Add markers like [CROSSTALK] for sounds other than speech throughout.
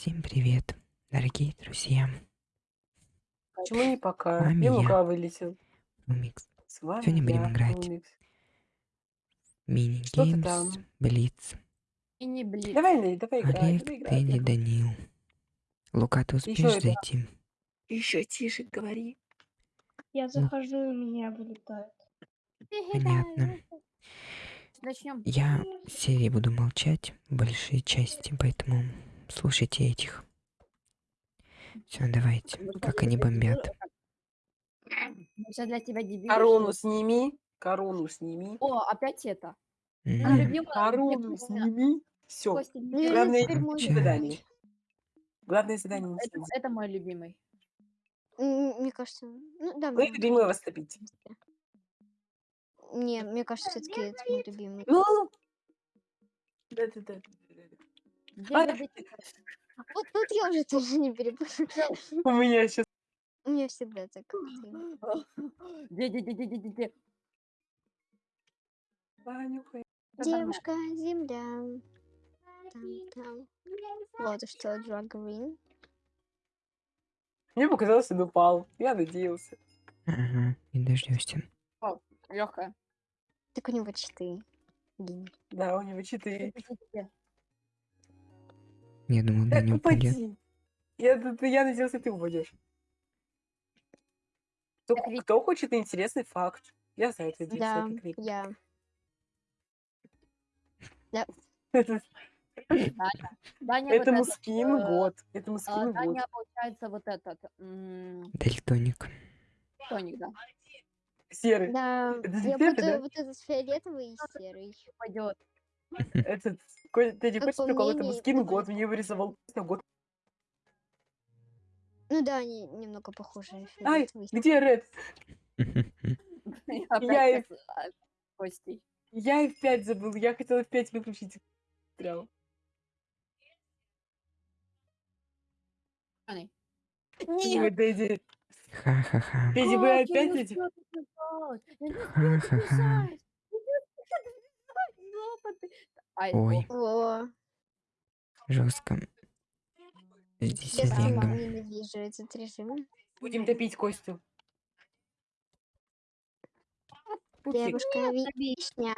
Всем привет, дорогие друзья. Почему не пока? Вами я, Лука вылетел? Умикс. С вами Сегодня будем я, играть Умикс. Что ты мини-геймс, там? Блиц. И не блин. Давай, Нелли, давай играть, Олег, давай. Тедди, Данил. Лука, ты успеешь это- зайти? Еще тише говори. Я захожу, и меня вылетает. Понятно. Начнем. Я в серии буду молчать в большей части, поэтому слушайте этих. Все, давайте. Как они бомбят. Все для тебя дебил. Корону сними. Корону сними. О, опять это. Любимая. Корону сними. Все. Ну. Главное Молчать. задание. Главное задание это, это мой любимый. Мне кажется, ну да, Вы любимого растопить. не, мне кажется, все-таки это мой любимый. Ну. Да-да-да. А? Вот тут я уже тоже не перепутала. [LAUGHS] У меня сейчас. У меня всегда так. [LAUGHS] Это нормально. Девушка, земля. Там, там. Вот что, Drag Green. Мне показалось, он упал. Я надеялся. Ага, не дождешься. Легкая. Так у него четыре. Гений. Да, у него четыре. Я думал, Да Даня упадет. упади. Я, я надеялся, ты упадешь. Кто, Так ведь- кто хочет интересный факт? Я за это Да, я. Даня, вот Этому этот, скин э, год. Этому а, скин год. Даня, получается, вот этот м, Дальтоник. тоник, да. Серый. Да, Это я серый, буду да? вот этот фиолетовый и серый. Пойдет. Этот, ты не хочешь прикол? Мнению, скин год. Мне вырисовал год. Ну да, они немного похожи. Ай, где Ред? [LAUGHS] Я [LAUGHS] и- а. Я и в 5 забыл. Я хотела в 5 выключить. Прям. Ай. Ой, Дэдди. Ха-ха-ха. Дэдди, вы опять Ха-ха-ха. записать. Я не успела Ёпаты. Ай, Ой, О, жестко. Здесь я сама ненавижу этот режим. Будем топить Костю. Пупсик. Девушка вишня,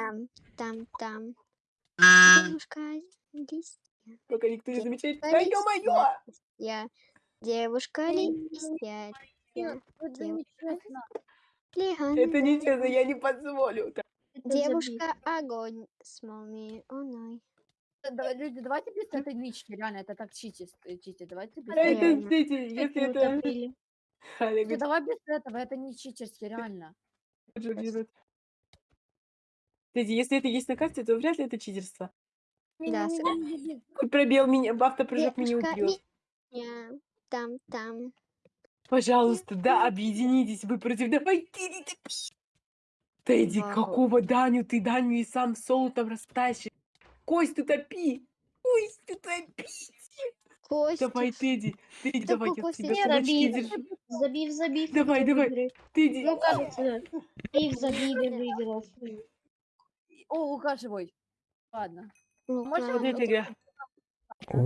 там, там. Девушка листья, Пока никто не замечает. Да ё-моё! я. Девушка листья. Это нечестно, я не позволю. Девушка огонь с молнией оной. Да, Люди, давайте без этой нычки, реально, это так читить, читить. Давайте без Да это, этого. Реально. знаете, если это... Люди, Олег, давай без этого, это не читерски, реально. Кстати, если это есть на карте, то вряд ли это читерство. Да. Хоть пробел меня, автопрыжок меня убьет. там, там. Пожалуйста, да, объединитесь, вы против... Давай, ты... Тедди, Вау. какого Даню? Ты Даню и сам соло там растащишь. Кость, ты топи! Кость, ты топи! Костя. Давай, Тедди, Тедди, Да давай, я тебя не кулачки роби. держу. Забив, забив. Давай, давай. выиграет. Тедди, Ну, кажется, ты в забиве выиграл. О, Лука живой. Ладно. Ну, да. вот эта игра. О,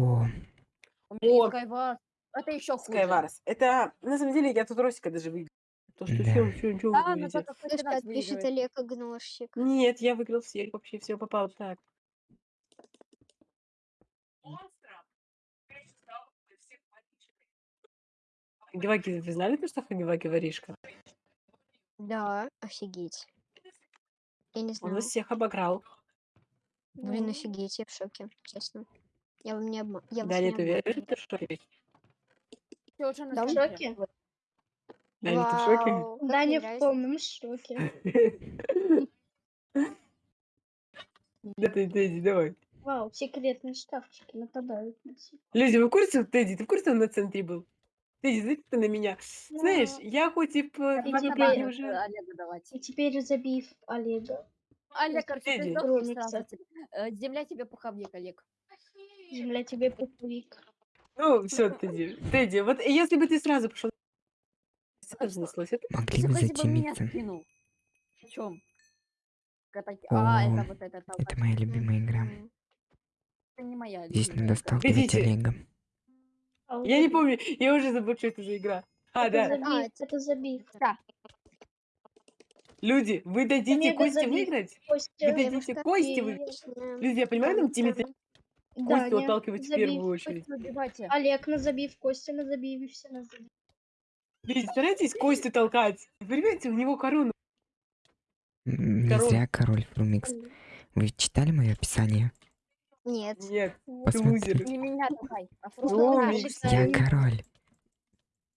У меня О. есть Skywars. Это еще хуже. Скайварс. Это, на самом деле, я тут Росика даже выиграл. То, что Да. все, все, ничего вы Да, но говорите. только хоть раз пишет выигрывает. Олег Игнорщик. Нет, я выиграл всех, вообще все попало так. Хагиваки, вы знали то, что Хагиваки воришка? Да, офигеть. Я не Он знаю. нас всех обыграл. Блин, офигеть, я в шоке, честно. Я вам не обма... Я вас Далее не ты обманываю. веришь, ты в шоке? Ты уже на Да, в центре. шоке? Далее ты в шоке? Вау, как Даня мне в нравится. полном шоке. [LAUGHS] Да ты, Тедди, давай. Вау, секретные шкафчики нападают на. Люди, вы в курсе, Тедди, ты в курсе, он на центре был? Тедди, знаете, ты на меня? Знаешь, я хоть и одной теперь уже... Олегу давать. И теперь забив Олега. Олег, короче, ты тебе. Э, Земля тебе пуховик, Олег. Земля тебе пуховик. Ну, все, Тедди. Тедди, вот если бы ты сразу пошел... Сложно слышать. Могли бы затемиться. В чем? А, это моя любимая игра. Это не моя Здесь надо сталкивать Олега. Я не помню, я уже забыл, что это за игра. А, да. А, это забивка. Люди, вы дадите да Косте выиграть? Вы дадите Косте выиграть? Люди, я понимаю, нам тиммиты да, Костю отталкивать в первую очередь. Олег, на забив, Костя на забив, все на забив. Представляете, кости толкать. Понимаете, у него корона. Не зря король Фрумикс. Вы читали мое описание? Нет. Нет. Посмотри. Не меня давай. А Фрумикс. Я король.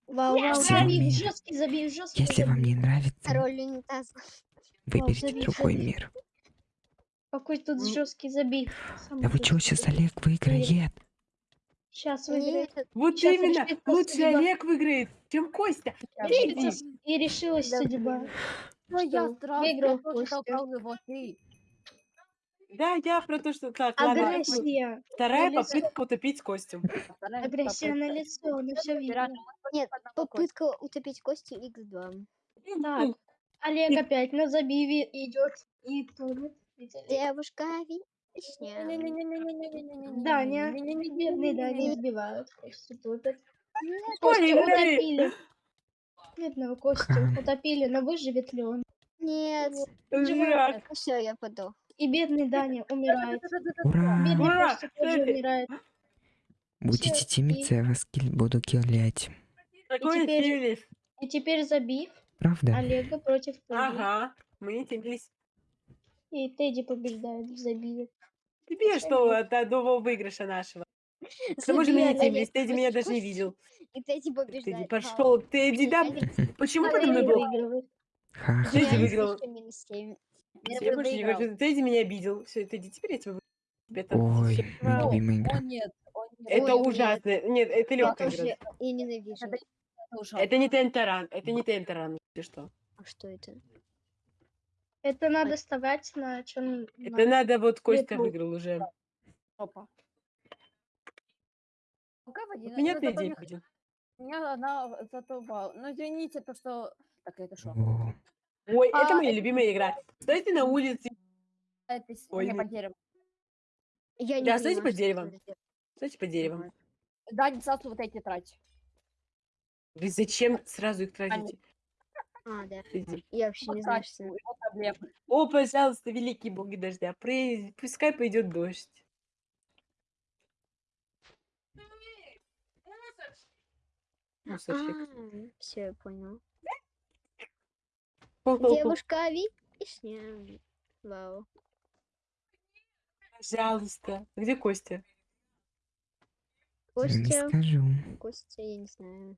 Вау, вау, забей, жесткий, забей, жесткий. Если вам не нравится, король унитаз. выберите вау, другой мир. Какой тут жесткий забей. Сам да вы чего сейчас Олег выиграет? Сейчас выиграет. Вот Сейчас именно, лучше судьба. Олег выиграет, чем Костя. Решится, и решилась да. судьба. Но я здравствуй, Костя. Да, я про то, что... Так, Агрессия. Ладно. Вторая на попытка утопить Костю. Агрессия на лицо, на все видно. Нет, попытка утопить Костю x2. Ну, так, ну. Олег опять на забиве идет и тонет. Девушка, видишь? Да, не, не бедные, да, они избивают. Костю тупят. Костю утопили. Бедного кости утопили, но выживет ли он? Нет. Все, я подох. И бедный Даня умирает. Ура! Бедный Ура! Тоже умирает. Будете тимиться, я вас буду киллять. Такой сервис. И теперь забив Правда? Олега против Тедди. Ага, мы тимились. И Тедди побеждает в. Тебе что от одного выигрыша нашего? К тому же Олег, тимились, Тедди меня даже не видел. И Тедди Тедди побеждает. пошел, Тедди, да? Почему подо мной Тедди был? Тедди выиграл. Я больше не хочу. Тедди меня обидел. Все, Тедди, теперь я тебя вы- Это, Ой, любимая игра. Это ужасно. Нет, это легкая игра. Я ненавижу. Это не Тентаран, это не Тентаран, ты что? А что это? Это надо вставать на чем? Это надо, вот Костя Лепу. выиграл уже. Жопа. Пока в один- зато день не- ходил. Меня она зато вау. Ну извините, то что... Так, это что? Ой, это А, моя любимая игра. Стойте на улице, Это Ой, не под деревом. Я не Да, стойте это за- стойте под деревом. Да, не сразу вот эти трать. Вы зачем сразу их тратите? А, да. Иди. Я вообще не знаю, что. Его проблемы. О, пожалуйста, великий боги дождя, пры- пускай пойдет дождь. Мусорщик. Все, я понял. Девушка вишня. Вау. Пожалуйста. Где Костя? я не Костя. скажу. Костя, я не знаю.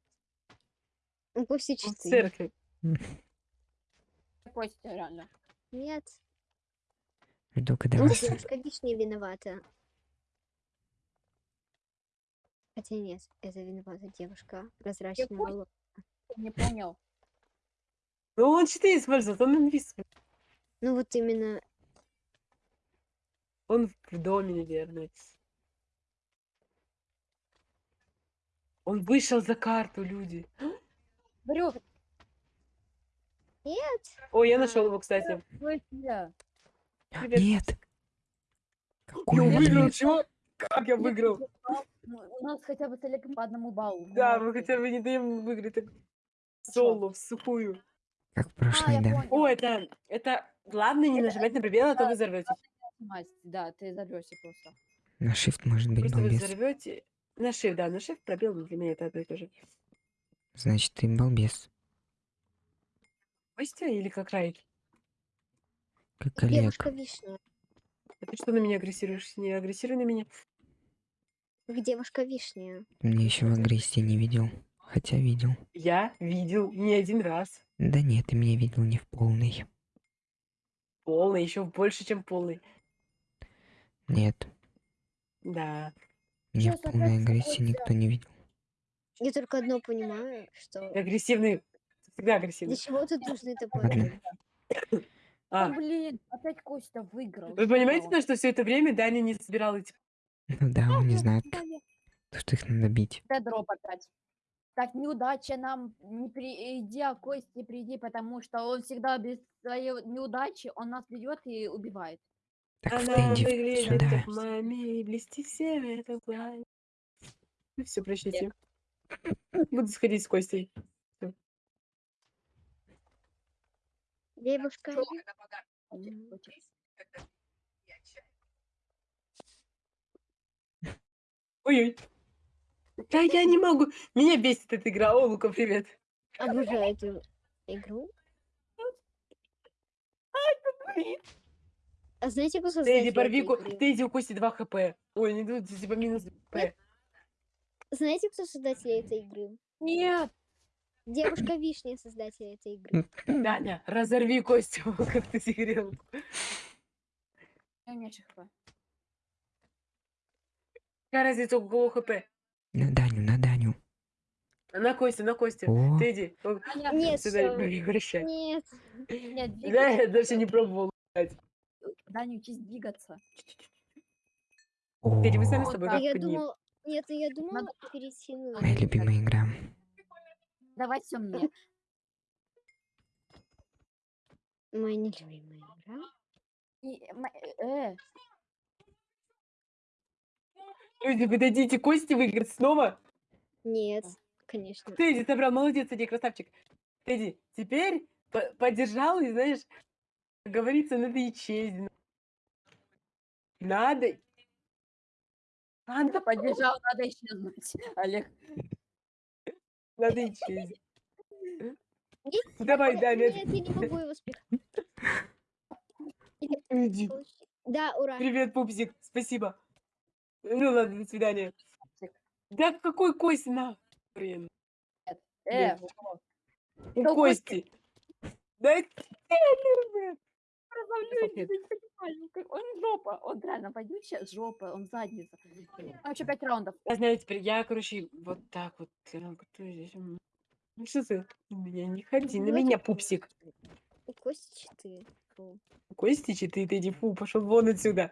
Ну, Костя Он в 4. церкви. Костя, реально. Нет. Жду, когда Ну, вас... девушка вишня виновата. Хотя нет, это виновата девушка. Прозрачная Костя? волос. Не понял. Ну, он 4 использует, он инвиз. Ну вот именно. Он в доме, наверное. Он вышел за карту, люди. Говорю, Нет. Ой, я А. нашел его, кстати. Привет. Нет! Я Какой выиграл, нет? чего? Как я выиграл? Ну, У нас хотя бы с Олегом по одному баллу. Да, мы хотя бы не даем выиграть так соло, в сухую. Как в А, прошлый, я да? О, это, это главное не нажимать на пробел, а то вы взорветесь. Да, ты взорвешься просто. На shift может быть Просто вы балбес. взорвете. На shift, да, на shift пробел для меня это одно и то же. Значит, ты балбес. Костя или как Райт? Как Олег. Девушка вишня. А ты что на меня агрессируешь? Не агрессируй на меня. Девушка вишня. Меня еще в агрессии не видел. Хотя видел. Я видел не один раз. Да нет, ты меня видел не в полной. Полный, еще больше, чем полный. Нет, Да. меня в полной агрессии никто не видел. Я только одно понимаю, что Агрессивный. Всегда для агрессивный. чего тут нужны топоры? А, Ну, блин, опять Костя выиграл. вы понимаете, Что? на что все это время Даня не собирал эти... Ну [LAUGHS] да, он не знает, что их надо бить. Т дроп опять. Так, неудача нам не приди, а Кости приди, потому что он всегда без своей неудачи, он нас берет и убивает. Так, Она Фэнди, выглядит сюда. как маме, и блести всеми это пламя. Ну все, прощайте. Буду сходить с Костей. Девушка. Ой-ой. Да я не могу. Меня бесит эта игра. О, Лука, привет. Обожаю эту игру. А знаете, кто создатель Тедди, порви? Тедди, у Кости 2 хп. Ой, не тут, типа минус хп. Знаете, кто создатель этой игры? Нет, Девушка Вишня создатель этой игры. Даня, разорви Костю, [LAUGHS] как ты сигарел. у меня хп. Какая разница, у кого хп? На Даню, на Даню. На Костю, на Костю. О, Тедди, о, Аня, Нет, сюда всё. не обращай. Нет. нет, Да, двигаться. я даже не пробовал. Даня, учись двигаться. Тедди, мы сами с тобой А я как поднимем. думал... Нет, я думала перейти на... моя любимая игра. Давай все мне. [LAUGHS] Моя нелюбимая игра. И, м- э, Люди, подойдите, Кости выиграть снова. Нет, конечно. Тедди собрал, молодец, Тедди, красавчик. Тедди, теперь по- поддержал и, знаешь, как говорится, надо исчезнуть. Надо. Надо, поддержал, надо исчезнуть. [LAUGHS] Олег. Нет, Давай, да, Нет, я не могу его Иди. Да, ура. Привет, пупсик, спасибо. Ну ладно, до свидания. Да какой Кости на? Блин, Э, Блин. у кого? у Да, Кости. Да я не понимаю, как- Он жопа, он реально сейчас жопа, он задница. Там еще пять раундов. Я знаю теперь, я, короче, вот так вот. э, здесь? Ну что ты? На меня не ходи, на меня, пупсик. У Кости 4. Фу. Костичи, ты, ты, иди, фу, пошел вон отсюда.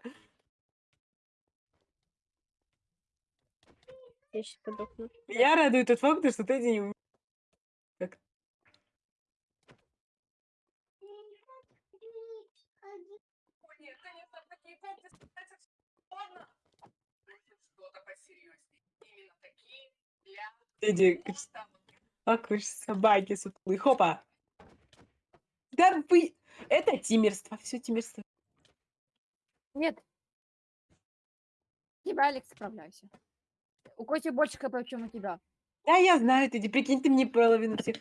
Я сейчас подохну. Меня радует тот факт, что Тедди не Тедди, как вы ж собаки сутулые. Хопа. Да вы... Это тимерство, все тимерство. Нет. Тебя, Алекс, справляйся. У Коти больше хп, чем у тебя. Да, я знаю, Тедди, прикинь, ты мне половину всех.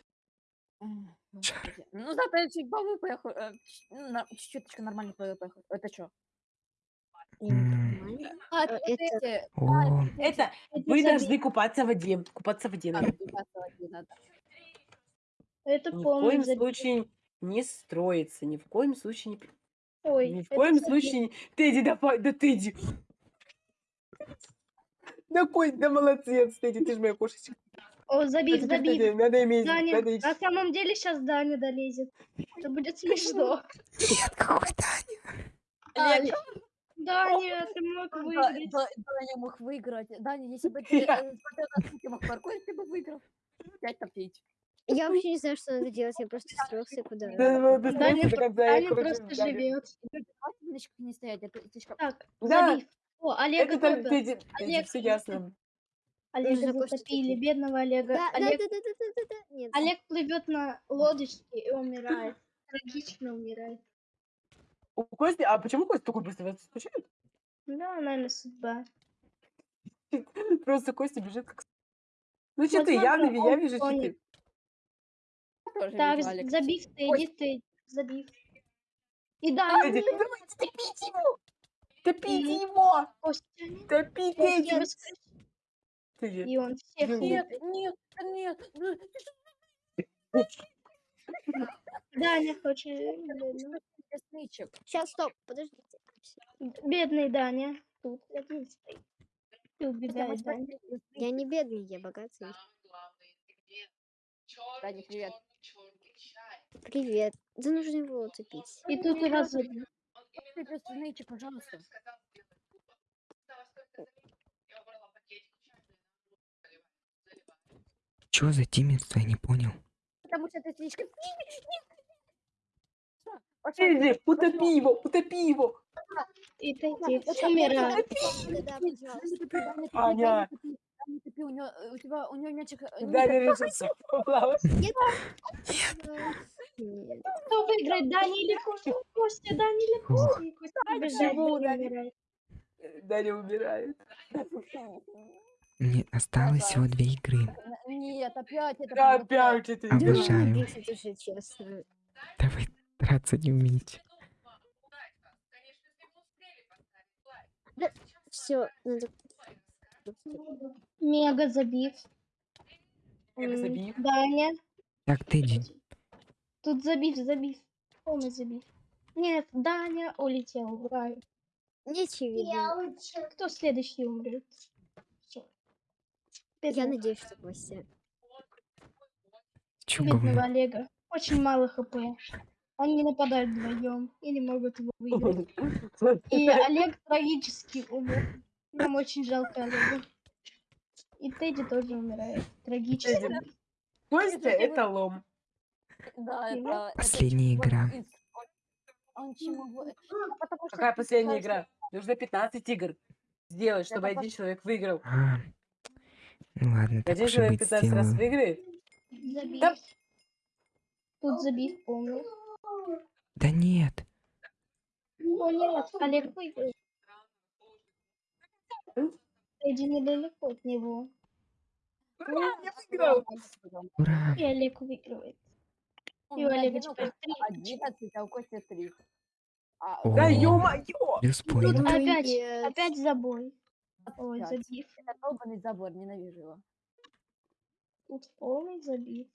Господи. Ну, зато чуть хо- э, ч- ну, на- чуть-чуточку нормально хо- Это что? А, Э, это это- эти, О, Это вы должны купаться в воде. Купаться в воде а, надо. Это Ни в полный коем забег. случае не строится, ни в коем случае не... Ой, Ни в это коем забег. случае... не- Тедди, давай, да Тедди! Да Кость, да молодец, Тедди, ты же моя кошечка. О, теперь, забив. Тедди, надо иметь... Даня, Надо на самом деле сейчас Даня долезет. Это будет смешно. нет, какой Даня? Олег, Даня, ты мог Да- выиграть. да- Даня мог выиграть. Даня, если бы [LAUGHS] ты э, смотрел на сколько мог паркурить, ты бы выиграл. Пять на пять. Я вообще не знаю, что надо делать. Я просто строился куда. Да, ты Даня я, Даня просто живет. Немножко не стоять, это слишком... Так, Да. О, Олега это там, Олег, все ясно. Олега затопили, бедного Олега. Да, да, да, Олег, да, да, да, да, да. Нет. Олег плывет на лодочке и умирает. Трагично умирает. У Кости... А почему Костя такой быстро вас скучает? Да, наверное, судьба. [LAUGHS] Просто Костя бежит как... Ну что ты, я, я вижу, что ты... Так, забив ты, иди ты, забив. И Тедди, давайте топите его! Топите его! Костя, Топи, Костя Тедди! воскрес, Тедди. и он всех Нет. Нет, нет, [LAUGHS] ну, что, Даня хочет... лесничек? Сейчас, стоп, подождите. Бедный Даня. Тут один стоит. Ты мы Даня. Я не бедный, я богатый. Даня, привет. Привет. Да нужно его утопить. И тут раз лесничек, пожалуйста. Чё за тиммерство, я не понял. Потому что ты слишком... Пошёл. утопи его, утопи его! И ты Аня. У него, у тебя, у него мячик... э, не Даня решил поплавать. Нет. Кто выиграет, Даня или Костя? Костя, Даня или. Костя? Даня умирает. Умирает. Мне осталось всего две игры. Нет, опять это... Опять это Обожаю. игра. Драться не умеете. Все, надо... Мега забив. Мега забив. Даня. Так, Тедди, Тут забив, забив. Полный забив. Нет, Даня улетел в рай. Не очевидно. Кто следующий умрет? Всё. Я Бедного- надеюсь, что чё Бедного? Олега. Очень мало хп. Они не нападают вдвоем и не могут его выиграть. [LAUGHS] [LAUGHS] И Олег трагически умер. Нам очень жалко Олега. И Тедди тоже умирает. Трагически. Костя это лом. Да, это... Последняя игра. потому что Какая последняя игра? Нужно 15 игр сделать, чтобы один человек выиграл. А, ну ладно, так Один человек быть 15 раз выиграет. Забив. Да. Тут забив полный. Да нет. О нет, Олег выиграл. Тедди недалеко от него. Ура, я выиграл! Ура. И Олег выигрывает. И у Олега теперь Кости три. 11, а у Кости 3. А. Да ё-моё! Тут поинт. опять, опять забой. Ой, 25. забив. Это долбанный забор, ненавижу его. Тут полный забив.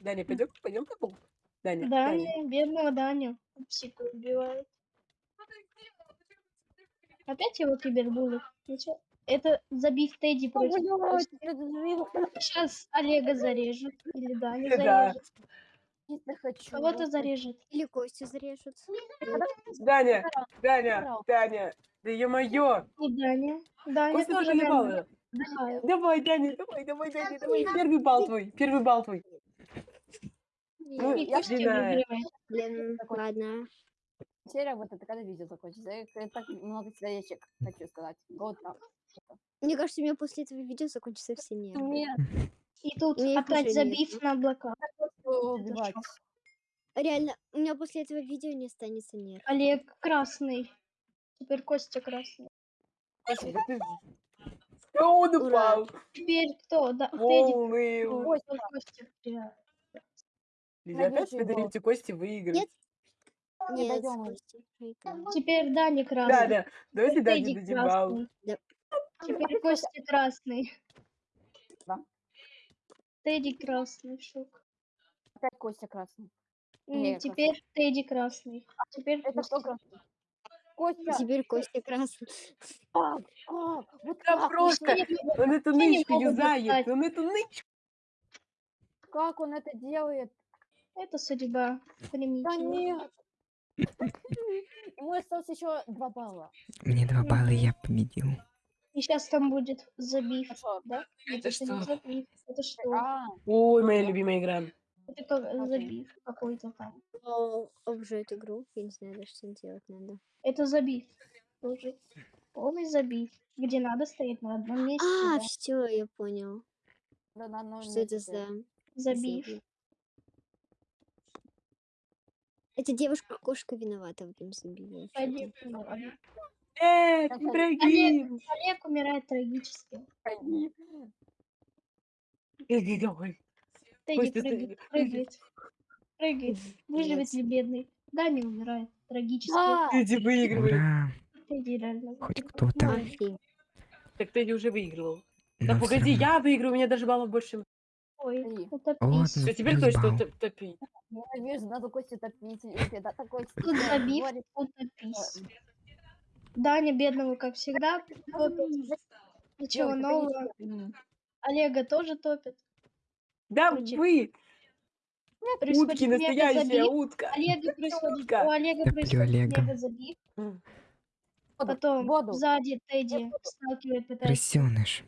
Даня, пойдем, пойдем по полу. Даня, Даня. Даня, бедного Даню. Псику убивают. Опять его кибербуллит. Ничего. Это забив Тедди против. Сейчас Олега зарежут. Или Даню Да. зарежут. Чисто хочу. Кого-то зарежет. Или Костю зарежут. Даня, Даня. Даня. Да ё-моё! И Даня. Даня Костя тоже наверное, ебал. отдыхает. Давай, Даня, давай, давай, Даня, давай. Первый балл твой, первый балл твой. Ну, я знаю. Блин, Такой- ладно. Серия вот это когда видео закончится. Я, так много человечек хочу сказать. Вот так. Мне кажется, у меня после этого видео закончится все нервы. Нет, И тут Мне опять забив нету. на облака. убивать. Реально, у меня после этого видео не останется нерв. Олег красный. Теперь Костя красный. Костя, ты... А он упал. Теперь кто? Да. Ой, Костя. Костя. Да. Лиза, опять балл. даете Кости выиграть. Нет. Не Нет. Костя. Теперь Дани красный. Даня, давайте Теперь Дане Тедди дадим балл. красный. Да. Теперь Костя красный. Да. Тедди красный. Шок. Опять Костя красный. М, Не, Теперь Тедди красный. Теперь Это Костя. кто красный? Костя! Теперь Костя красный. Как? Как? Вот Да как? просто, он эту Я не нычку юзает, он эту нычку. Как он это делает? Это судьба. Примите. Да нет! Ему осталось еще два балла. Мне два балла, я победил. И сейчас там будет забив. Хорошо. Да? Это не что? забив. Это что? А, Ой, моя любимая игра. Это как Окей. забив какой-то там. О, Обжу игру. Я не знаю даже, что делать надо. Это забив. Тоже. Полный забив. Где надо стоять на одном месте. А, все, я понял. да на одном Что это за... Забив. забив? Эта девушка-кошка виновата в этом вообще-то. Олег Так, Ибрагим. Олег умирает трагически. Ходи. Иди давай. Тедди прыгает, прыгает. Прыгает. Выживет ли бедный? Да, не умирает. Трагически. Тедди выигрывает. Ура! Тедди реально. Хоть кто-то. Так Тедди уже выигрывал. Да погоди, я выиграю, у меня даже баллов больше. Ой, пис. ну, Все, теперь плюс кто что балл. топ- топить? Ненавижу, надо Костю топить. всегда такой на пис. Даня бедного, как всегда, топит. Ничего нового. конечно. Олега тоже топит. Да Короче, вы, утки, настоящая утка. Олега [LAUGHS] происходит, Утка. у Олега происходит Олега. мега забив. Воду, Потом воду. сзади Тедди сталкивает, пытается. Крысёныш.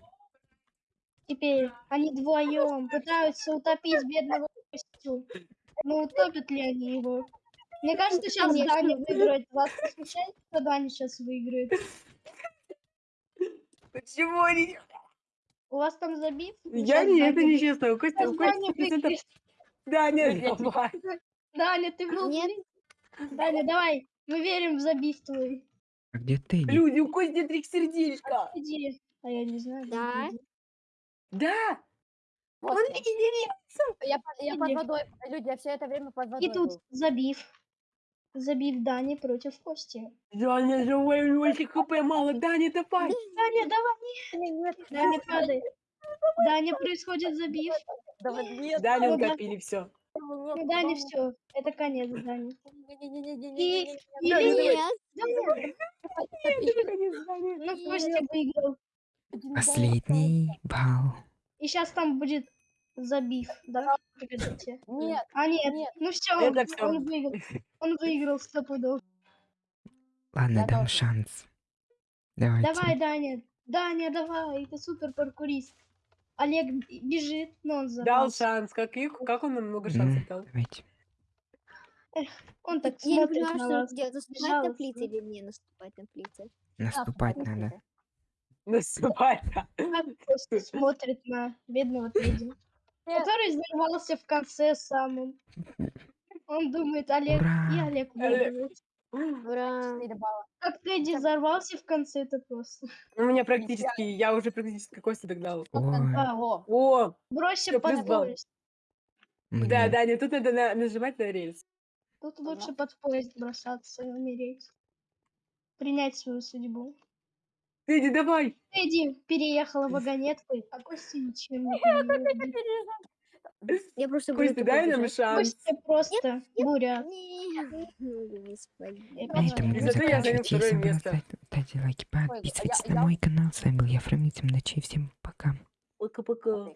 Теперь они вдвоем пытаются утопить бедного Костю. Ну, утопят ли они его? Мне кажется, сейчас Конечно. Даня выиграет. Вас не смущает, что Даня сейчас выиграет? Почему они... У вас там забив? Я не, это нечестно. У Кости, у Даня Кости процентов... выиграет. Даня, Нет, давай. Даня, ты Ну, Нет. Даня, давай. Мы верим в забив твой. А где ты? Люди, у Кости три сердечка. Иди. А я не знаю. где Да. Да, Вот он я. видит. Я, под- я под водой, люди, я все это время под водой И тут был. забив. Забив Дани против Кости. Даня живой, у него еще хп мало. Даня, давай. Даня, давай. Нет, Даня падает. Даня происходит забив. давай, нет, Даню ну да. копили, все. Ну, Даня, все. Это конец, Даня. Не-не-не-не-не-не-не-не. Или Да, нет. Даня. Ну, Костя выиграл. Последний балл. И сейчас там будет забив, да? Погодите. Нет, А нет, нет. ну все, Это он, всё. он выиграл. Он выиграл сто пудов. Ладно, Я дам тоже. шанс. Давайте. Давай, Даня. Даня, давай, ты супер паркурист. Олег бежит, но он Дал взорвался. шанс. Как, их, как он нам много шансов дал? давайте. Он так Я не смотрит понимаю, на что вас. делать. Наступать на плиты или не наступать на плиты? Наступать да, надо. Наступай. [LAUGHS] Просто смотрит на бедного Нет. который взорвался в конце самым. Он думает, Олег, и Ура! Олег Олег. выиграет. Ура! Как Тедди взорвался в конце, это просто. У меня практически, я уже практически Костя догнал. О, О, бросься под поезд. да, мне. Даня, тут надо на- нажимать на рельс. Тут лучше под поезд бросаться и умереть. Принять свою судьбу. Иди, давай. Тедди переехала вагонеткой, а Костя ничем не. [LAUGHS] Я просто буду Костя, тупо дай нам шанс. Костя просто. Нет. Господи. Я На этом буду зато я занял заканчивать. второе Если вам место. ставьте лайки, подписывайтесь я на мой канал. С вами был я, Фрамитим. Ночи. Всем пока. Пока-пока.